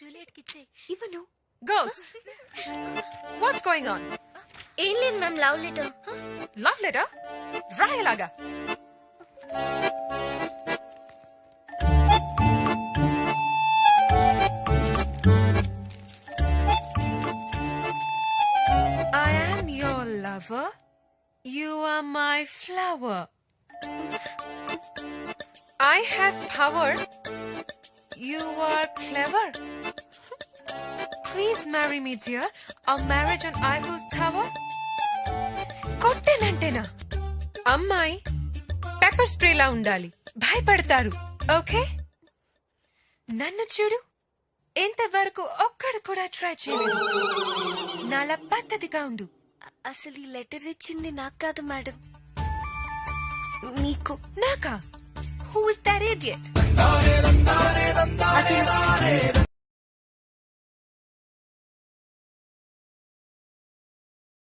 Juliet కి ఇచ్చే ఇవ్వను Girls, what's going on? ఏం లేదు ma'am love letter Love letter? రాయలాగా I am your lover. You are my flower. I have power. Clever. Please marry me, dear. A marriage on Eiffel Tower? కొట్టేనంటేనా? అమ్మాయి pepper స్ప్రేలా ఉండాలి. భయపడతారు. Okay నన్ను చూడు. ఇంతవరకు ఒక్కడు కూడా ట్రై చేయలేదు. నాలా పద్ధతిగా ఉండు. అసలు ఈ లెటర్ ఇచ్చింది నాకు కాదు మేడం నీకు. నాకా? Who is that idiot நடந்தாரே